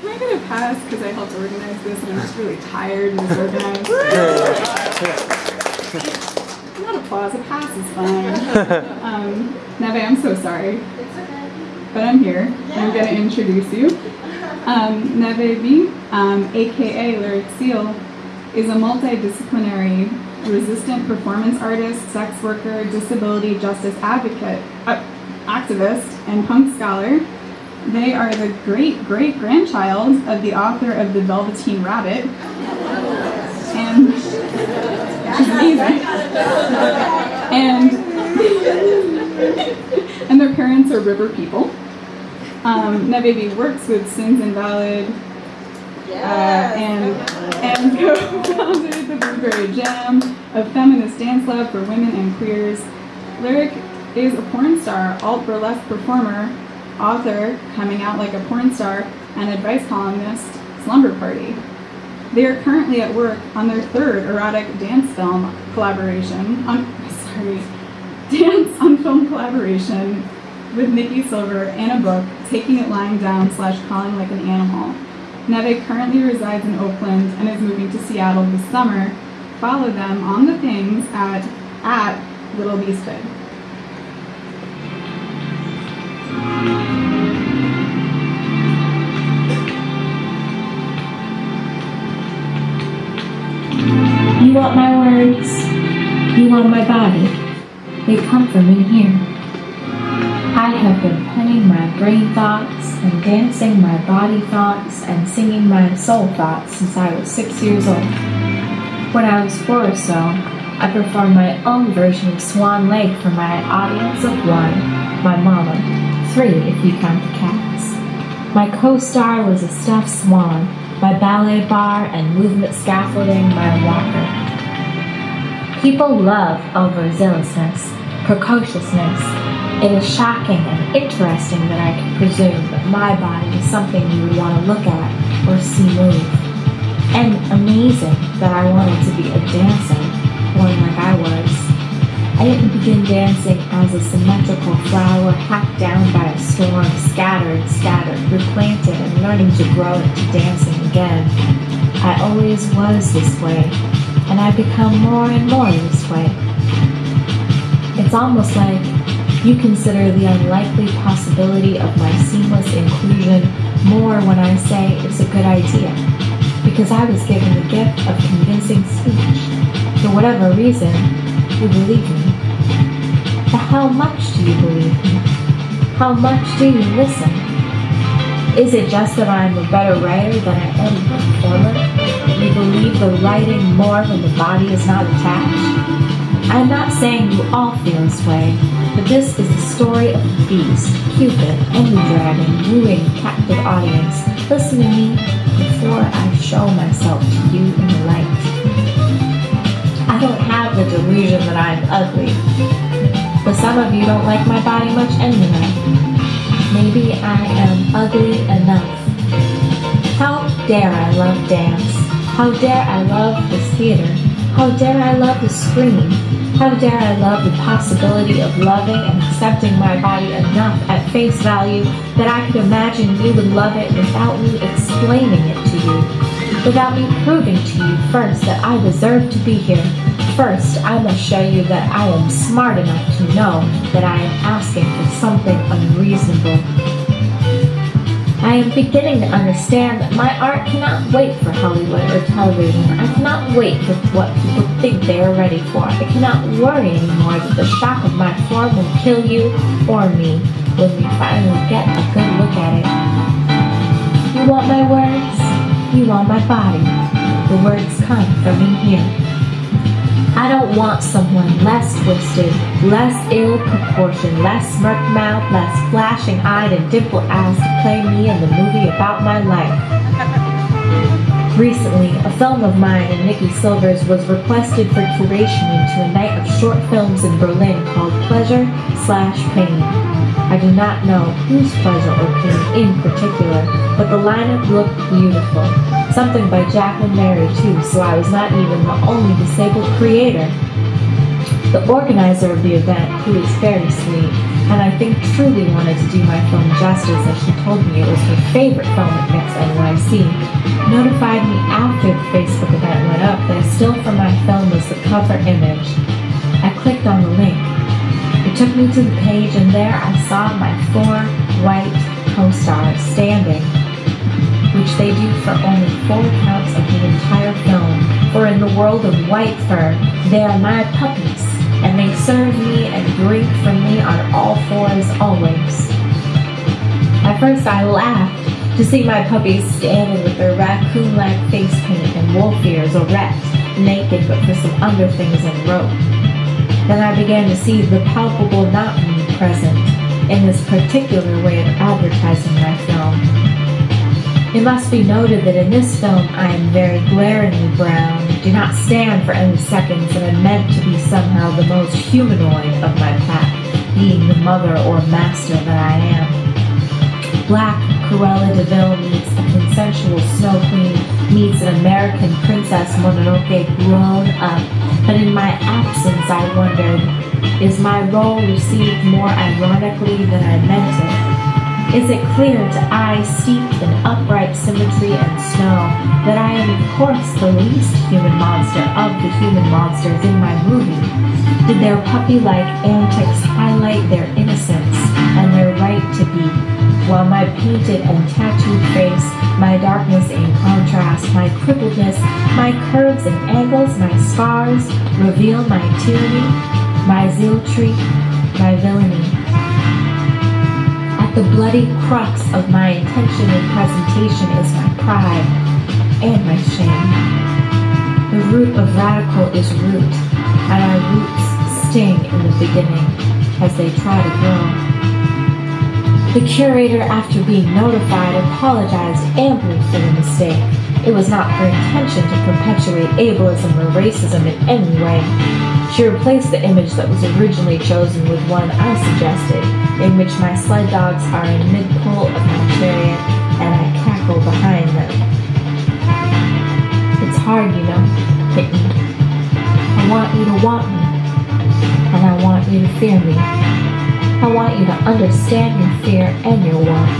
Can I going to pass because I helped organize this and I'm just really tired and disorganized? Not applause, a pass is fine. Um, Neve, I'm so sorry. It's okay. But I'm here and I'm going to introduce you. Um, Neve B, um, aka Lyric Seal, is a multidisciplinary resistant performance artist, sex worker, disability justice advocate, uh, activist, and punk scholar. They are the great great grandchild of the author of The Velveteen Rabbit. And she's amazing. And, and their parents are river people. Um, Baby works with Sins Invalid uh, and, and co-founded the Blueberry Jam, a feminist dance lab for women and queers. Lyric is a porn star, alt burlesque performer, author, coming out like a porn star, and advice columnist, Slumber Party. They are currently at work on their third erotic dance film collaboration, on, sorry, dance on film collaboration with Nikki Silver and a book, Taking It Lying Down slash Calling Like an Animal. Neve currently resides in Oakland and is moving to Seattle this summer. Follow them on the things at, at Little Beasthood. You want my words, you want my body. They come from in here. I have been penning my brain thoughts and dancing my body thoughts and singing my soul thoughts since I was six years old. When I was four or so, I performed my own version of Swan Lake for my audience of one, my mama, three if you count the cats. My co-star was a stuffed swan, my ballet bar and movement scaffolding my walker. People love overzealousness, precociousness. It is shocking and interesting that I could presume that my body is something you would want to look at or see move. And amazing that I wanted to be a dancer, born like I was. I didn't begin dancing as a symmetrical flower hacked down by a storm, scattered, scattered, replanted, and learning to grow into dancing again. I always was this way, and I become more and more this way. It's almost like you consider the unlikely possibility of my seamless inclusion more when I say it's a good idea, because I was given the gift of convincing speech. For whatever reason, you believe me. How much do you believe? How much do you listen? Is it just that I'm a better writer than I am a performer? You believe the writing more when the body is not attached? I'm not saying you all feel this way, but this is the story of the beast, Cupid, and the dragon, wooing a captive audience. Listen to me before I show myself to you in the light. I don't have the delusion that I'm ugly, but some of you don't like my body much anyway. Maybe I am ugly enough. How dare I love dance? How dare I love this theater? How dare I love the screen? How dare I love the possibility of loving and accepting my body enough at face value that I could imagine you would love it without me explaining it to you, without me proving to you first that I deserve to be here. First, I must show you that I am smart enough to know that I am asking for something unreasonable. I am beginning to understand that my art cannot wait for Hollywood or television. I cannot wait for what people think they are ready for. I cannot worry anymore that the shock of my form will kill you or me when we finally get a good look at it. You want my words? You want my body. The words come from in here. I don't want someone less twisted, less ill-proportioned, less smirk-mouthed, less flashing-eyed and dimple-assed to play me in the movie about my life. Recently, a film of mine and Nikki Silver's was requested for curation into a night of short films in Berlin called Pleasure Slash Pain. I do not know whose pleasure or pain in particular, but the lineup looked beautiful. Something by Jacqueline Mary too, so I was not even the only disabled creator. The organizer of the event, who is very sweet, and I think truly wanted to do my film justice as she told me it was her favorite film at Mix NYC, notified me after the Facebook event went up that still from my film was the cover image. I clicked on the link. Took me to the page and there I saw my four white co-stars standing, which they do for only four counts of the entire film, for in the world of white fur, they are my puppies and they serve me and drink from me on all fours always. At first I laughed to see my puppies standing with their raccoon-like face paint and wolf ears erect, naked but for some underthings and rope. Then I began to see the palpable not me present in this particular way of advertising my film. It must be noted that in this film I am very glaringly brown, do not stand for any seconds, and am meant to be somehow the most humanoid of my pack, being the mother or master that I am. Black Cruella de meets a consensual snow queen meets an American princess Mononoke grown up, but in my absence I wondered, is my role received more ironically than I meant it? Is it clear to eyes steeped in upright symmetry and snow that I am of course the least human monster of the human monsters in my movie? Did their puppy-like antics highlight their innocence and their right to be, while my painted and tattooed face, my darkness in contrast, my crippledness, my curves and angles, my scars, reveal my tyranny, my zealotry, my villainy? At the bloody crux of my intention and presentation is my pride and my shame. The root of radical is root, and our roots sting in the beginning as they try to grow. The curator, after being notified, apologized amply for the mistake. It was not her intention to perpetuate ableism or racism in any way. She replaced the image that was originally chosen with one I suggested, in which my sled dogs are in mid-pull of my chariot and I cackle behind them. It's hard, you know, kitten. I want you to want me, and I want you to fear me. I want you to understand your fear and your want,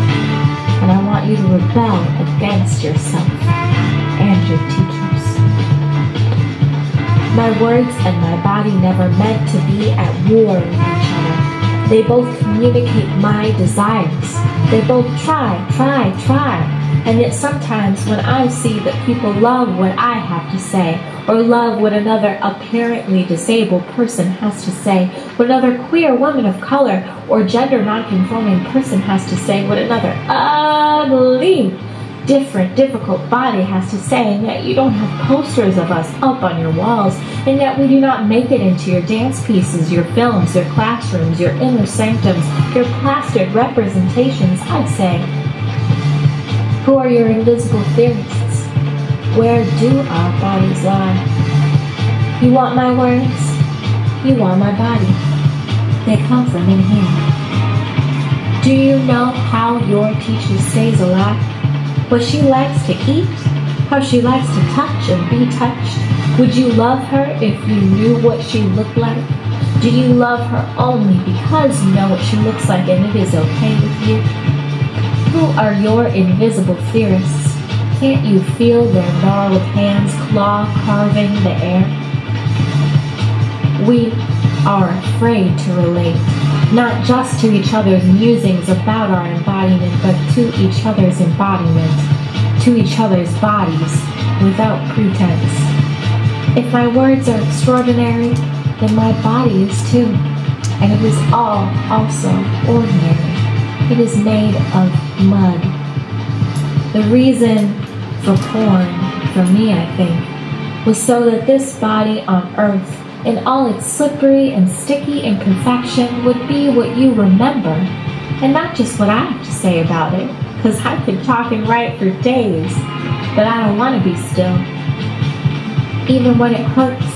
and I want you to rebel against yourself and your teachers. My words and my body never meant to be at war with each other. They both communicate my desires. They both try, try, try. And yet sometimes when I see that people love what I have to say, or love what another apparently disabled person has to say, what another queer woman of color or gender nonconforming person has to say, what another ugly different, difficult body has to say, and yet you don't have posters of us up on your walls, and yet we do not make it into your dance pieces, your films, your classrooms, your inner sanctums, your plastered representations, I'd say. Who are your invisible theorists? Where do our bodies lie? You want my words? You want my body. They come from in here. Do you know how your teacher stays alive? what she likes to eat, how she likes to touch and be touched? Would you love her if you knew what she looked like? Do you love her only because you know what she looks like and it is okay with you? Who are your invisible theorists? Can't you feel their gnarled hands claw carving the air? We are afraid to relate, not just to each other's musings about our embodiment, but to each other's embodiment, to each other's bodies, without pretense. If my words are extraordinary, then my body is too, and it is all also ordinary. It is made of mud. The reason for porn, for me I think, was so that this body on earth in all its slippery and sticky imperfection would be what you remember, and not just what I have to say about it, because I could talk and write for days, but I don't want to be still, even when it hurts.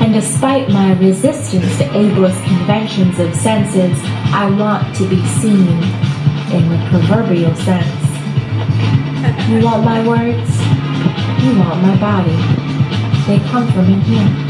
And despite my resistance to ableist conventions of senses, I want to be seen in the proverbial sense. You want my words? You want my body. They come from in here.